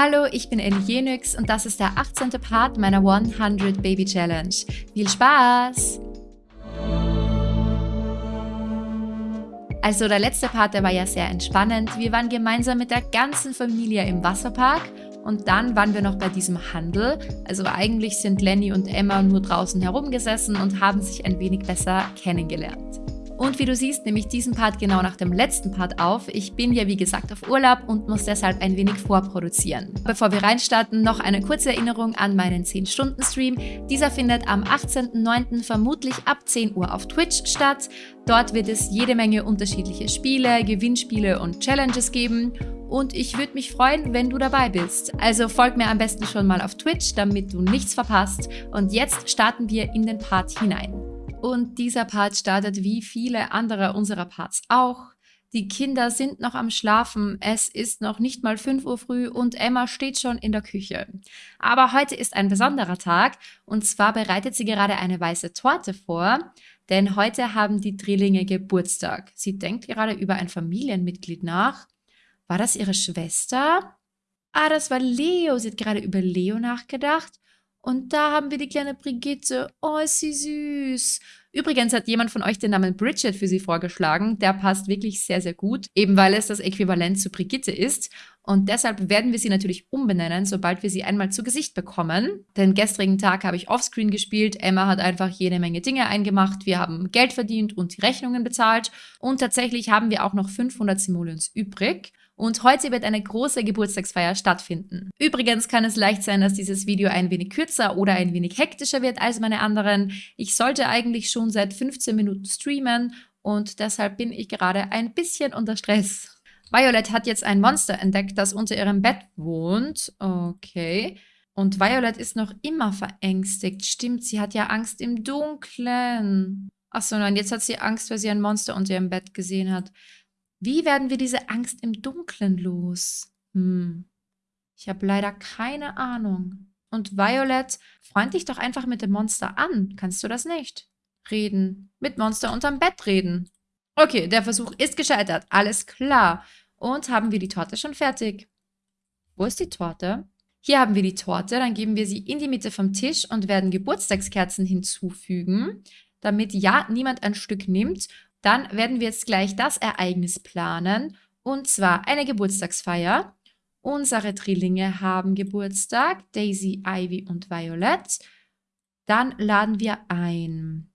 Hallo, ich bin Ellie und das ist der 18. Part meiner 100 Baby Challenge. Viel Spaß! Also der letzte Part, der war ja sehr entspannend. Wir waren gemeinsam mit der ganzen Familie im Wasserpark und dann waren wir noch bei diesem Handel. Also eigentlich sind Lenny und Emma nur draußen herumgesessen und haben sich ein wenig besser kennengelernt. Und wie du siehst, nehme ich diesen Part genau nach dem letzten Part auf. Ich bin ja wie gesagt auf Urlaub und muss deshalb ein wenig vorproduzieren. Bevor wir reinstarten, noch eine kurze Erinnerung an meinen 10-Stunden-Stream. Dieser findet am 18.09. vermutlich ab 10 Uhr auf Twitch statt. Dort wird es jede Menge unterschiedliche Spiele, Gewinnspiele und Challenges geben und ich würde mich freuen, wenn du dabei bist. Also folg mir am besten schon mal auf Twitch, damit du nichts verpasst. Und jetzt starten wir in den Part hinein. Und dieser Part startet wie viele andere unserer Parts auch. Die Kinder sind noch am Schlafen, es ist noch nicht mal 5 Uhr früh und Emma steht schon in der Küche. Aber heute ist ein besonderer Tag und zwar bereitet sie gerade eine weiße Torte vor, denn heute haben die Drillinge Geburtstag. Sie denkt gerade über ein Familienmitglied nach. War das ihre Schwester? Ah, das war Leo. Sie hat gerade über Leo nachgedacht. Und da haben wir die kleine Brigitte. Oh, ist sie süß. Übrigens hat jemand von euch den Namen Bridget für sie vorgeschlagen. Der passt wirklich sehr, sehr gut, eben weil es das Äquivalent zu Brigitte ist. Und deshalb werden wir sie natürlich umbenennen, sobald wir sie einmal zu Gesicht bekommen. Den gestrigen Tag habe ich offscreen gespielt. Emma hat einfach jede Menge Dinge eingemacht. Wir haben Geld verdient und die Rechnungen bezahlt. Und tatsächlich haben wir auch noch 500 Simoleons übrig und heute wird eine große Geburtstagsfeier stattfinden. Übrigens kann es leicht sein, dass dieses Video ein wenig kürzer oder ein wenig hektischer wird als meine anderen. Ich sollte eigentlich schon seit 15 Minuten streamen und deshalb bin ich gerade ein bisschen unter Stress. Violet hat jetzt ein Monster entdeckt, das unter ihrem Bett wohnt. Okay. Und Violet ist noch immer verängstigt. Stimmt, sie hat ja Angst im Dunkeln. Achso, nein, jetzt hat sie Angst, weil sie ein Monster unter ihrem Bett gesehen hat. Wie werden wir diese Angst im Dunkeln los? Hm. Ich habe leider keine Ahnung. Und Violet, freund dich doch einfach mit dem Monster an. Kannst du das nicht? Reden. Mit Monster unterm Bett reden. Okay, der Versuch ist gescheitert. Alles klar. Und haben wir die Torte schon fertig? Wo ist die Torte? Hier haben wir die Torte. Dann geben wir sie in die Mitte vom Tisch und werden Geburtstagskerzen hinzufügen, damit ja niemand ein Stück nimmt dann werden wir jetzt gleich das Ereignis planen, und zwar eine Geburtstagsfeier. Unsere Drillinge haben Geburtstag, Daisy, Ivy und Violet. Dann laden wir ein.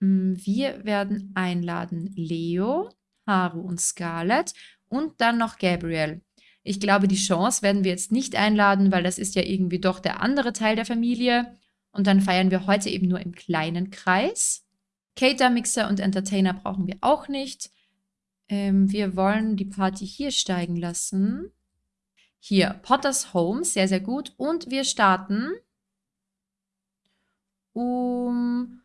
Hm, wir werden einladen Leo, Haru und Scarlett und dann noch Gabriel. Ich glaube, die Chance werden wir jetzt nicht einladen, weil das ist ja irgendwie doch der andere Teil der Familie. Und dann feiern wir heute eben nur im kleinen Kreis. Cater-Mixer und Entertainer brauchen wir auch nicht. Ähm, wir wollen die Party hier steigen lassen. Hier, Potter's Home, sehr, sehr gut. Und wir starten um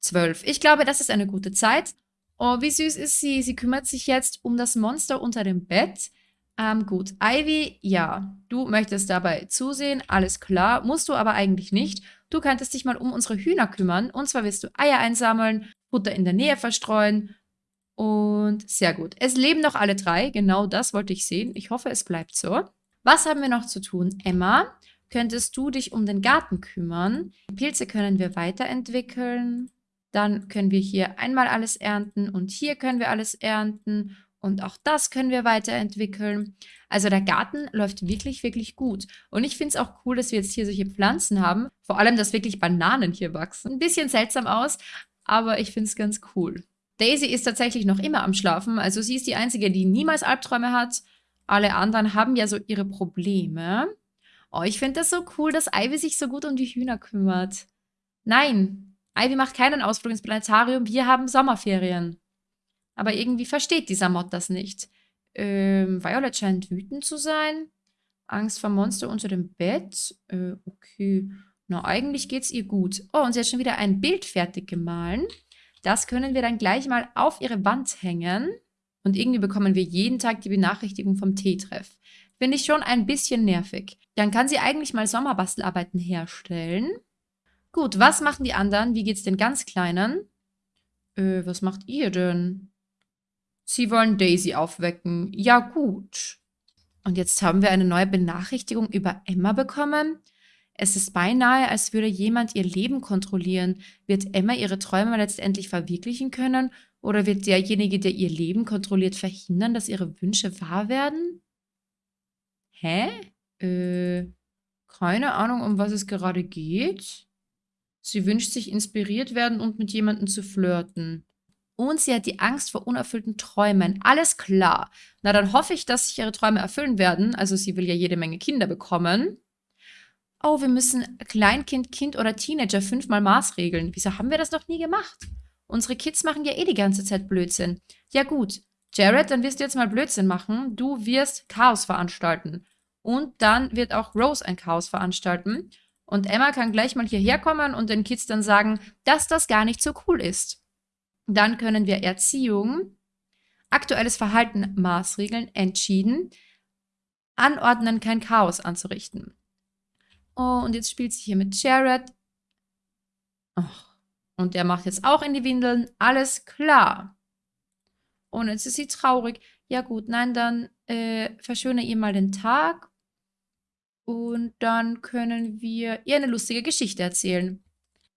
12. Ich glaube, das ist eine gute Zeit. Oh, wie süß ist sie. Sie kümmert sich jetzt um das Monster unter dem Bett. Ähm, gut, Ivy, ja, du möchtest dabei zusehen, alles klar, musst du aber eigentlich nicht. Du könntest dich mal um unsere Hühner kümmern. Und zwar wirst du Eier einsammeln, Futter in der Nähe verstreuen. Und sehr gut. Es leben noch alle drei. Genau das wollte ich sehen. Ich hoffe, es bleibt so. Was haben wir noch zu tun? Emma, könntest du dich um den Garten kümmern? Pilze können wir weiterentwickeln. Dann können wir hier einmal alles ernten und hier können wir alles ernten und auch das können wir weiterentwickeln. Also der Garten läuft wirklich, wirklich gut. Und ich finde es auch cool, dass wir jetzt hier solche Pflanzen haben. Vor allem, dass wirklich Bananen hier wachsen. Ein bisschen seltsam aus, aber ich finde es ganz cool. Daisy ist tatsächlich noch immer am Schlafen. Also sie ist die Einzige, die niemals Albträume hat. Alle anderen haben ja so ihre Probleme. Oh, ich finde das so cool, dass Ivy sich so gut um die Hühner kümmert. Nein, Ivy macht keinen Ausflug ins Planetarium. Wir haben Sommerferien. Aber irgendwie versteht dieser Mod das nicht. Ähm, Violet scheint wütend zu sein. Angst vor Monster unter dem Bett. Äh, okay. Na, eigentlich geht's ihr gut. Oh, und sie hat schon wieder ein Bild fertig gemahlen. Das können wir dann gleich mal auf ihre Wand hängen. Und irgendwie bekommen wir jeden Tag die Benachrichtigung vom Teetreff. Finde ich schon ein bisschen nervig. Dann kann sie eigentlich mal Sommerbastelarbeiten herstellen. Gut, was machen die anderen? Wie geht's den ganz Kleinen? Äh, was macht ihr denn? Sie wollen Daisy aufwecken. Ja, gut. Und jetzt haben wir eine neue Benachrichtigung über Emma bekommen. Es ist beinahe, als würde jemand ihr Leben kontrollieren. Wird Emma ihre Träume letztendlich verwirklichen können? Oder wird derjenige, der ihr Leben kontrolliert, verhindern, dass ihre Wünsche wahr werden? Hä? Äh, keine Ahnung, um was es gerade geht. Sie wünscht sich inspiriert werden und mit jemandem zu flirten. Und sie hat die Angst vor unerfüllten Träumen. Alles klar. Na, dann hoffe ich, dass sich ihre Träume erfüllen werden. Also sie will ja jede Menge Kinder bekommen. Oh, wir müssen Kleinkind, Kind oder Teenager fünfmal maßregeln. Wieso haben wir das noch nie gemacht? Unsere Kids machen ja eh die ganze Zeit Blödsinn. Ja gut, Jared, dann wirst du jetzt mal Blödsinn machen. Du wirst Chaos veranstalten. Und dann wird auch Rose ein Chaos veranstalten. Und Emma kann gleich mal hierher kommen und den Kids dann sagen, dass das gar nicht so cool ist. Dann können wir Erziehung, aktuelles Verhalten maßregeln, entschieden, anordnen, kein Chaos anzurichten. Oh, und jetzt spielt sie hier mit Jared. Oh, und der macht jetzt auch in die Windeln. Alles klar. Und jetzt ist sie traurig. Ja gut, nein, dann äh, verschöne ihr mal den Tag und dann können wir ihr eine lustige Geschichte erzählen.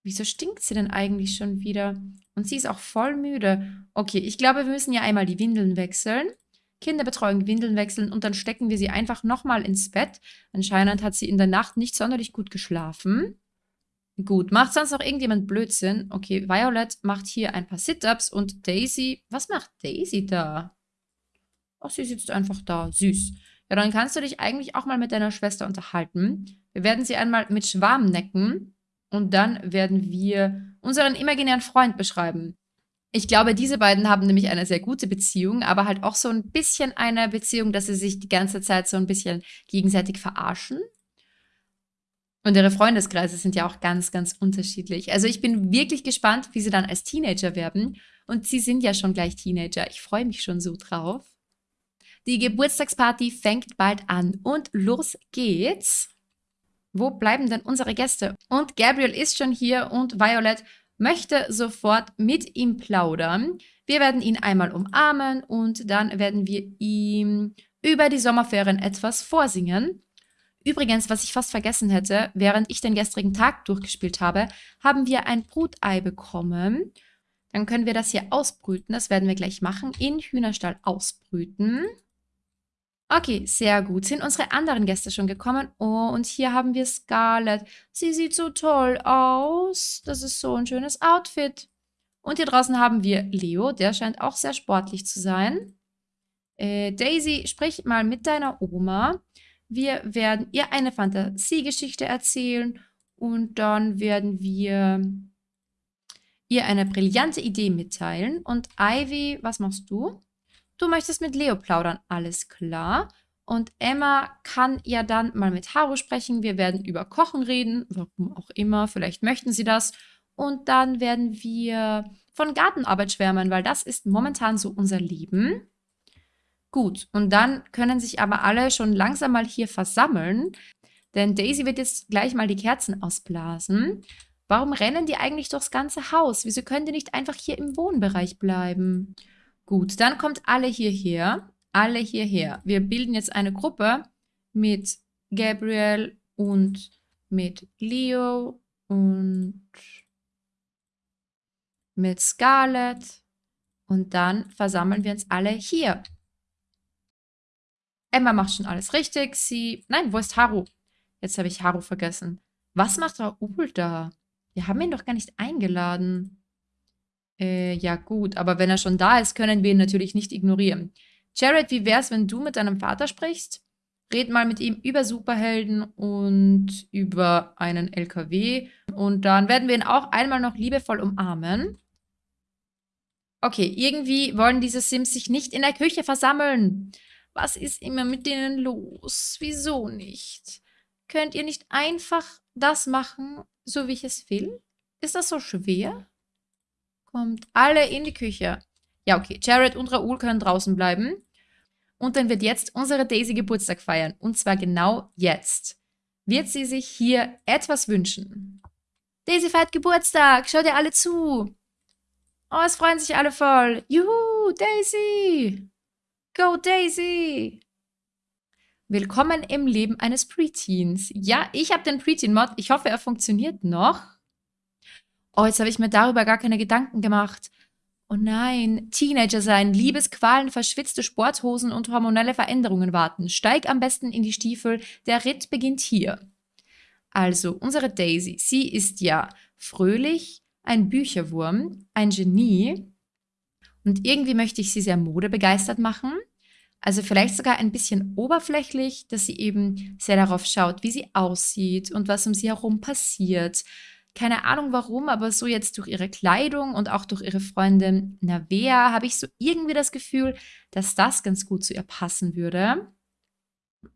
Wieso stinkt sie denn eigentlich schon wieder? Und sie ist auch voll müde. Okay, ich glaube, wir müssen ja einmal die Windeln wechseln. Kinderbetreuung Windeln wechseln und dann stecken wir sie einfach nochmal ins Bett. Anscheinend hat sie in der Nacht nicht sonderlich gut geschlafen. Gut, macht sonst noch irgendjemand Blödsinn? Okay, Violet macht hier ein paar Sit-Ups und Daisy, was macht Daisy da? Ach, sie sitzt einfach da, süß. Ja, dann kannst du dich eigentlich auch mal mit deiner Schwester unterhalten. Wir werden sie einmal mit Schwarm necken und dann werden wir unseren imaginären Freund beschreiben. Ich glaube, diese beiden haben nämlich eine sehr gute Beziehung, aber halt auch so ein bisschen eine Beziehung, dass sie sich die ganze Zeit so ein bisschen gegenseitig verarschen. Und ihre Freundeskreise sind ja auch ganz, ganz unterschiedlich. Also ich bin wirklich gespannt, wie sie dann als Teenager werden. Und sie sind ja schon gleich Teenager. Ich freue mich schon so drauf. Die Geburtstagsparty fängt bald an und los geht's. Wo bleiben denn unsere Gäste? Und Gabriel ist schon hier und Violet möchte sofort mit ihm plaudern. Wir werden ihn einmal umarmen und dann werden wir ihm über die Sommerferien etwas vorsingen. Übrigens, was ich fast vergessen hätte, während ich den gestrigen Tag durchgespielt habe, haben wir ein Brutei bekommen. Dann können wir das hier ausbrüten. Das werden wir gleich machen. In Hühnerstall ausbrüten. Okay, sehr gut. Sind unsere anderen Gäste schon gekommen? Oh, und hier haben wir Scarlett. Sie sieht so toll aus. Das ist so ein schönes Outfit. Und hier draußen haben wir Leo. Der scheint auch sehr sportlich zu sein. Äh, Daisy, sprich mal mit deiner Oma. Wir werden ihr eine Fantasiegeschichte erzählen. Und dann werden wir ihr eine brillante Idee mitteilen. Und Ivy, was machst du? Du möchtest mit Leo plaudern, alles klar. Und Emma kann ja dann mal mit Haru sprechen. Wir werden über Kochen reden, warum auch immer, vielleicht möchten sie das. Und dann werden wir von Gartenarbeit schwärmen, weil das ist momentan so unser Leben. Gut, und dann können sich aber alle schon langsam mal hier versammeln, denn Daisy wird jetzt gleich mal die Kerzen ausblasen. Warum rennen die eigentlich durchs ganze Haus? Wieso können die nicht einfach hier im Wohnbereich bleiben? Gut, dann kommt alle hierher. Alle hierher. Wir bilden jetzt eine Gruppe mit Gabriel und mit Leo und mit Scarlett. Und dann versammeln wir uns alle hier. Emma macht schon alles richtig. Sie. Nein, wo ist Haru? Jetzt habe ich Haru vergessen. Was macht Raoul da? Wir haben ihn doch gar nicht eingeladen. Äh, ja gut, aber wenn er schon da ist, können wir ihn natürlich nicht ignorieren. Jared, wie wär's, wenn du mit deinem Vater sprichst? Red mal mit ihm über Superhelden und über einen LKW. Und dann werden wir ihn auch einmal noch liebevoll umarmen. Okay, irgendwie wollen diese Sims sich nicht in der Küche versammeln. Was ist immer mit denen los? Wieso nicht? Könnt ihr nicht einfach das machen, so wie ich es will? Ist das so schwer? Kommt alle in die Küche. Ja, okay. Jared und Raoul können draußen bleiben. Und dann wird jetzt unsere Daisy Geburtstag feiern. Und zwar genau jetzt. Wird sie sich hier etwas wünschen. Daisy feiert Geburtstag. Schaut ihr alle zu. Oh, es freuen sich alle voll. Juhu, Daisy. Go, Daisy. Willkommen im Leben eines Preteens. Ja, ich habe den Preteen-Mod. Ich hoffe, er funktioniert noch. Oh, jetzt habe ich mir darüber gar keine Gedanken gemacht. Oh nein, Teenager sein, Liebesqualen, verschwitzte Sporthosen und hormonelle Veränderungen warten. Steig am besten in die Stiefel, der Ritt beginnt hier. Also, unsere Daisy, sie ist ja fröhlich, ein Bücherwurm, ein Genie und irgendwie möchte ich sie sehr modebegeistert machen. Also vielleicht sogar ein bisschen oberflächlich, dass sie eben sehr darauf schaut, wie sie aussieht und was um sie herum passiert keine Ahnung warum, aber so jetzt durch ihre Kleidung und auch durch ihre Freundin Navea habe ich so irgendwie das Gefühl, dass das ganz gut zu ihr passen würde.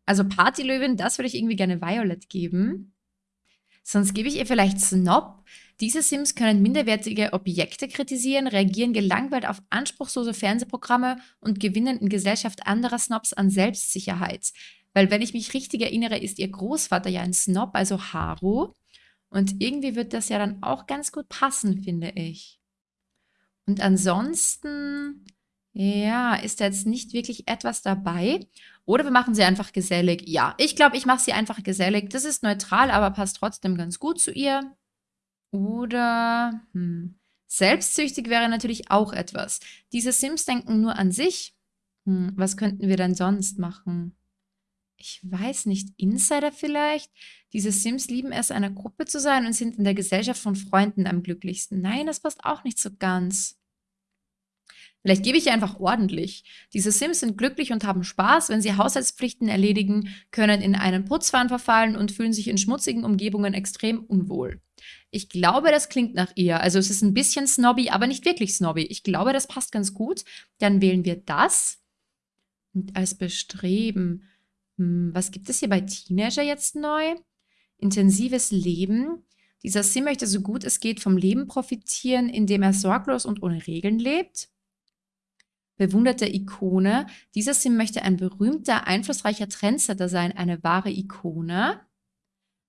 Also Partylöwin, das würde ich irgendwie gerne Violet geben. Sonst gebe ich ihr vielleicht Snob. Diese Sims können minderwertige Objekte kritisieren, reagieren gelangweilt auf anspruchslose Fernsehprogramme und gewinnen in Gesellschaft anderer Snobs an Selbstsicherheit. Weil wenn ich mich richtig erinnere, ist ihr Großvater ja ein Snob, also Haru. Und irgendwie wird das ja dann auch ganz gut passen, finde ich. Und ansonsten, ja, ist da jetzt nicht wirklich etwas dabei. Oder wir machen sie einfach gesellig. Ja, ich glaube, ich mache sie einfach gesellig. Das ist neutral, aber passt trotzdem ganz gut zu ihr. Oder hm, selbstsüchtig wäre natürlich auch etwas. Diese Sims denken nur an sich. Hm, was könnten wir denn sonst machen? Ich weiß nicht, Insider vielleicht? Diese Sims lieben es, einer Gruppe zu sein und sind in der Gesellschaft von Freunden am glücklichsten. Nein, das passt auch nicht so ganz. Vielleicht gebe ich einfach ordentlich. Diese Sims sind glücklich und haben Spaß, wenn sie Haushaltspflichten erledigen, können in einen Putzwahn verfallen und fühlen sich in schmutzigen Umgebungen extrem unwohl. Ich glaube, das klingt nach ihr. Also es ist ein bisschen snobby, aber nicht wirklich snobby. Ich glaube, das passt ganz gut. Dann wählen wir das. Und als Bestreben hm, was gibt es hier bei Teenager jetzt neu? Intensives Leben. Dieser Sim möchte so gut es geht vom Leben profitieren, indem er sorglos und ohne Regeln lebt. Bewunderte Ikone. Dieser Sim möchte ein berühmter, einflussreicher Trendsetter sein, eine wahre Ikone.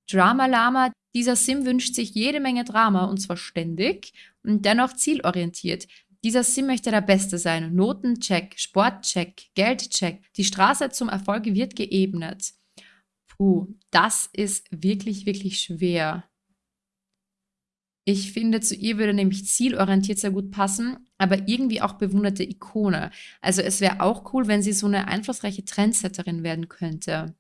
Drama Lama. Dieser Sim wünscht sich jede Menge Drama und zwar ständig und dennoch zielorientiert. Dieser Sim möchte der Beste sein. Notencheck, Sportcheck, Geldcheck. Die Straße zum Erfolg wird geebnet. Puh, das ist wirklich, wirklich schwer. Ich finde, zu ihr würde nämlich zielorientiert sehr gut passen, aber irgendwie auch bewunderte Ikone. Also es wäre auch cool, wenn sie so eine einflussreiche Trendsetterin werden könnte.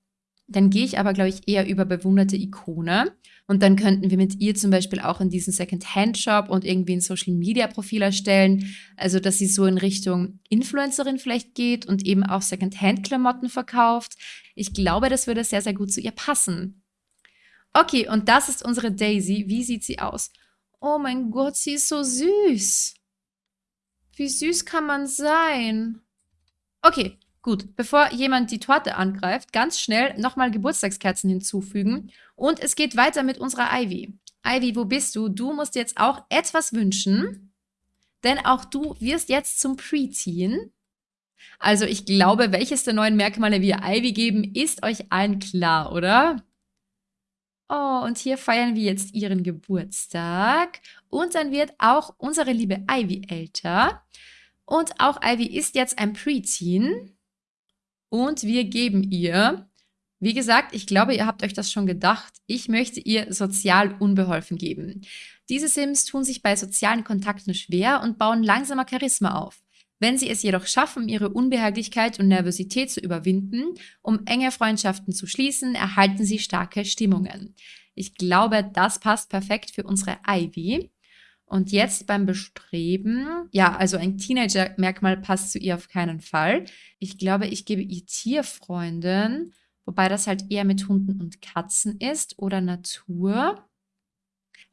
Dann gehe ich aber, glaube ich, eher über bewunderte Ikone. Und dann könnten wir mit ihr zum Beispiel auch in diesen Second-Hand-Shop und irgendwie ein Social-Media-Profil erstellen. Also, dass sie so in Richtung Influencerin vielleicht geht und eben auch Second-Hand-Klamotten verkauft. Ich glaube, das würde sehr, sehr gut zu ihr passen. Okay, und das ist unsere Daisy. Wie sieht sie aus? Oh mein Gott, sie ist so süß. Wie süß kann man sein? Okay, Gut, bevor jemand die Torte angreift, ganz schnell nochmal Geburtstagskerzen hinzufügen. Und es geht weiter mit unserer Ivy. Ivy, wo bist du? Du musst jetzt auch etwas wünschen, denn auch du wirst jetzt zum Preteen. Also ich glaube, welches der neuen Merkmale wir Ivy geben, ist euch allen klar, oder? Oh, und hier feiern wir jetzt ihren Geburtstag. Und dann wird auch unsere liebe Ivy älter. Und auch Ivy ist jetzt ein Preteen. Und wir geben ihr, wie gesagt, ich glaube, ihr habt euch das schon gedacht, ich möchte ihr sozial unbeholfen geben. Diese Sims tun sich bei sozialen Kontakten schwer und bauen langsamer Charisma auf. Wenn sie es jedoch schaffen, ihre Unbehaglichkeit und Nervosität zu überwinden, um enge Freundschaften zu schließen, erhalten sie starke Stimmungen. Ich glaube, das passt perfekt für unsere Ivy. Und jetzt beim Bestreben, ja, also ein Teenager-Merkmal passt zu ihr auf keinen Fall. Ich glaube, ich gebe ihr Tierfreundin, wobei das halt eher mit Hunden und Katzen ist oder Natur.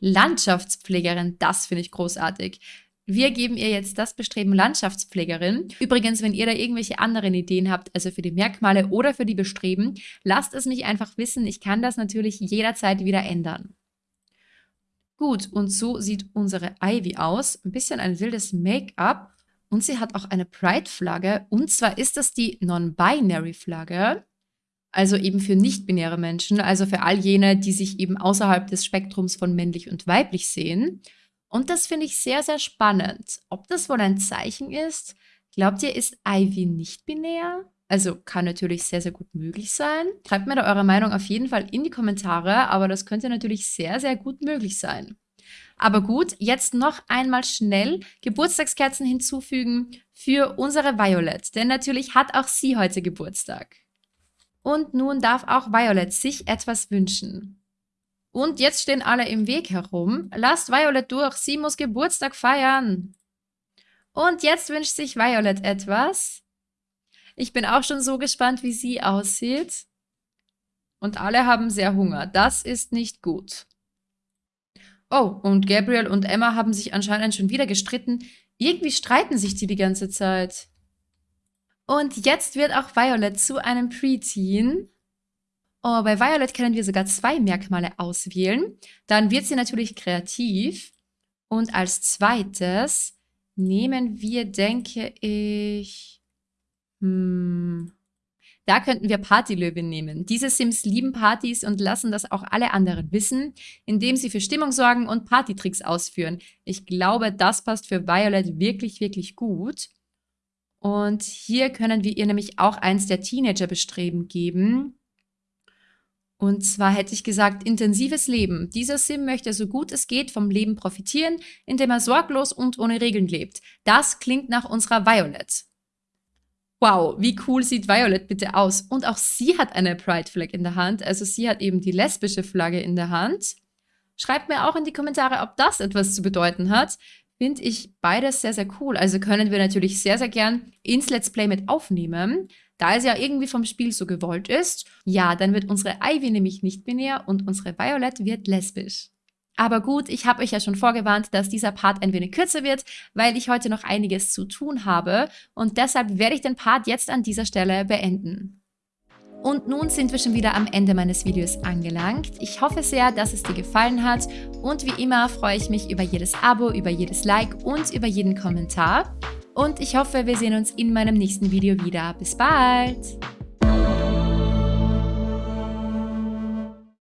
Landschaftspflegerin, das finde ich großartig. Wir geben ihr jetzt das Bestreben Landschaftspflegerin. Übrigens, wenn ihr da irgendwelche anderen Ideen habt, also für die Merkmale oder für die Bestreben, lasst es mich einfach wissen. Ich kann das natürlich jederzeit wieder ändern. Gut, und so sieht unsere Ivy aus. Ein bisschen ein wildes Make-up. Und sie hat auch eine Pride-Flagge. Und zwar ist das die Non-Binary-Flagge. Also eben für nicht-binäre Menschen. Also für all jene, die sich eben außerhalb des Spektrums von männlich und weiblich sehen. Und das finde ich sehr, sehr spannend. Ob das wohl ein Zeichen ist? Glaubt ihr, ist Ivy nicht binär? Also kann natürlich sehr, sehr gut möglich sein. Schreibt mir da eure Meinung auf jeden Fall in die Kommentare, aber das könnte natürlich sehr, sehr gut möglich sein. Aber gut, jetzt noch einmal schnell Geburtstagskerzen hinzufügen für unsere Violet, denn natürlich hat auch sie heute Geburtstag. Und nun darf auch Violet sich etwas wünschen. Und jetzt stehen alle im Weg herum. Lasst Violet durch, sie muss Geburtstag feiern. Und jetzt wünscht sich Violet etwas. Ich bin auch schon so gespannt, wie sie aussieht. Und alle haben sehr Hunger. Das ist nicht gut. Oh, und Gabriel und Emma haben sich anscheinend schon wieder gestritten. Irgendwie streiten sich die die ganze Zeit. Und jetzt wird auch Violet zu einem Preteen. Oh, bei Violet können wir sogar zwei Merkmale auswählen. Dann wird sie natürlich kreativ. Und als zweites nehmen wir, denke ich, hm, da könnten wir Partylöwin nehmen. Diese Sims lieben Partys und lassen das auch alle anderen wissen, indem sie für Stimmung sorgen und Partytricks ausführen. Ich glaube, das passt für Violet wirklich, wirklich gut. Und hier können wir ihr nämlich auch eins der Teenager-Bestreben geben. Und zwar hätte ich gesagt, intensives Leben. Dieser Sim möchte so gut es geht vom Leben profitieren, indem er sorglos und ohne Regeln lebt. Das klingt nach unserer Violet. Wow, wie cool sieht Violet bitte aus? Und auch sie hat eine Pride Flag in der Hand, also sie hat eben die lesbische Flagge in der Hand. Schreibt mir auch in die Kommentare, ob das etwas zu bedeuten hat. Finde ich beides sehr, sehr cool. Also können wir natürlich sehr, sehr gern ins Let's Play mit aufnehmen. Da es ja irgendwie vom Spiel so gewollt ist, ja, dann wird unsere Ivy nämlich nicht binär und unsere Violet wird lesbisch. Aber gut, ich habe euch ja schon vorgewarnt, dass dieser Part ein wenig kürzer wird, weil ich heute noch einiges zu tun habe und deshalb werde ich den Part jetzt an dieser Stelle beenden. Und nun sind wir schon wieder am Ende meines Videos angelangt. Ich hoffe sehr, dass es dir gefallen hat und wie immer freue ich mich über jedes Abo, über jedes Like und über jeden Kommentar. Und ich hoffe, wir sehen uns in meinem nächsten Video wieder. Bis bald!